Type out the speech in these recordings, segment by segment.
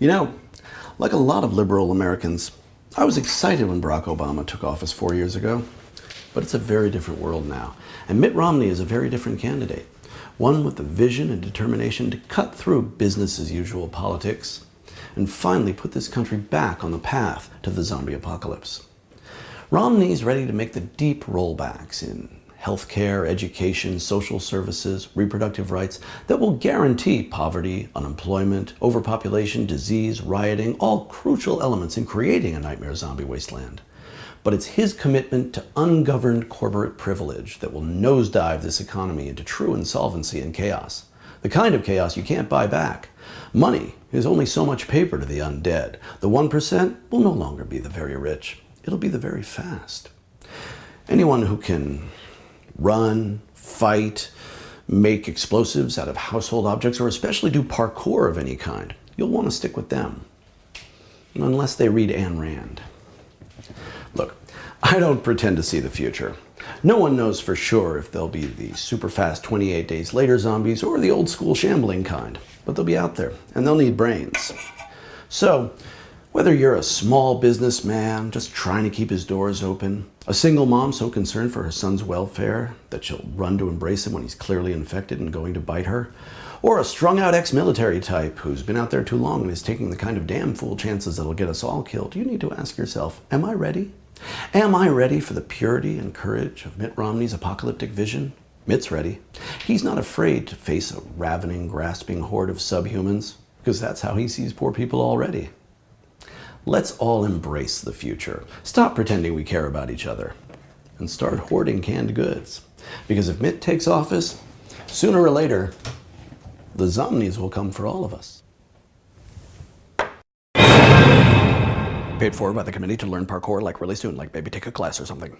You know, like a lot of liberal Americans, I was excited when Barack Obama took office four years ago. But it's a very different world now. And Mitt Romney is a very different candidate. One with the vision and determination to cut through business as usual politics and finally put this country back on the path to the zombie apocalypse. Romney's ready to make the deep rollbacks in healthcare, education, social services, reproductive rights that will guarantee poverty, unemployment, overpopulation, disease, rioting, all crucial elements in creating a nightmare zombie wasteland. But it's his commitment to ungoverned corporate privilege that will nosedive this economy into true insolvency and chaos. The kind of chaos you can't buy back. Money is only so much paper to the undead. The 1% will no longer be the very rich. It'll be the very fast. Anyone who can run, fight, make explosives out of household objects, or especially do parkour of any kind, you'll want to stick with them. Unless they read Ayn Rand. Look, I don't pretend to see the future. No one knows for sure if they'll be the super fast 28 days later zombies or the old school shambling kind, but they'll be out there and they'll need brains. So, whether you're a small businessman just trying to keep his doors open, a single mom so concerned for her son's welfare that she'll run to embrace him when he's clearly infected and going to bite her, or a strung out ex-military type who's been out there too long and is taking the kind of damn fool chances that'll get us all killed, you need to ask yourself, am I ready? Am I ready for the purity and courage of Mitt Romney's apocalyptic vision? Mitt's ready. He's not afraid to face a ravening, grasping horde of subhumans, because that's how he sees poor people already. Let's all embrace the future. Stop pretending we care about each other and start hoarding canned goods. Because if Mitt takes office, sooner or later, the zombies will come for all of us. Paid for by the committee to learn parkour like really soon, like maybe take a class or something.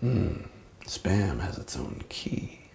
Hmm, spam has its own key.